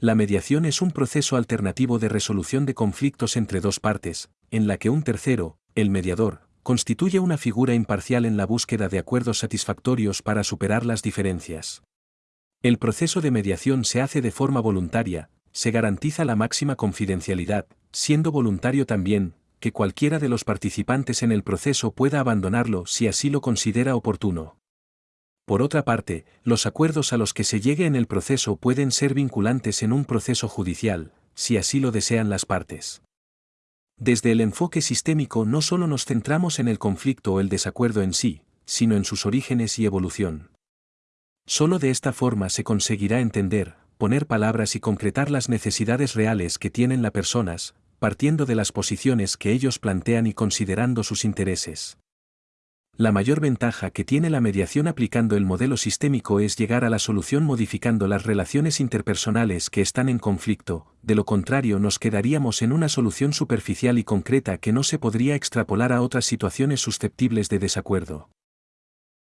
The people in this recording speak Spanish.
La mediación es un proceso alternativo de resolución de conflictos entre dos partes, en la que un tercero, el mediador, constituye una figura imparcial en la búsqueda de acuerdos satisfactorios para superar las diferencias. El proceso de mediación se hace de forma voluntaria, se garantiza la máxima confidencialidad, siendo voluntario también, que cualquiera de los participantes en el proceso pueda abandonarlo si así lo considera oportuno. Por otra parte, los acuerdos a los que se llegue en el proceso pueden ser vinculantes en un proceso judicial, si así lo desean las partes. Desde el enfoque sistémico no solo nos centramos en el conflicto o el desacuerdo en sí, sino en sus orígenes y evolución. Solo de esta forma se conseguirá entender, poner palabras y concretar las necesidades reales que tienen las personas, partiendo de las posiciones que ellos plantean y considerando sus intereses. La mayor ventaja que tiene la mediación aplicando el modelo sistémico es llegar a la solución modificando las relaciones interpersonales que están en conflicto, de lo contrario nos quedaríamos en una solución superficial y concreta que no se podría extrapolar a otras situaciones susceptibles de desacuerdo.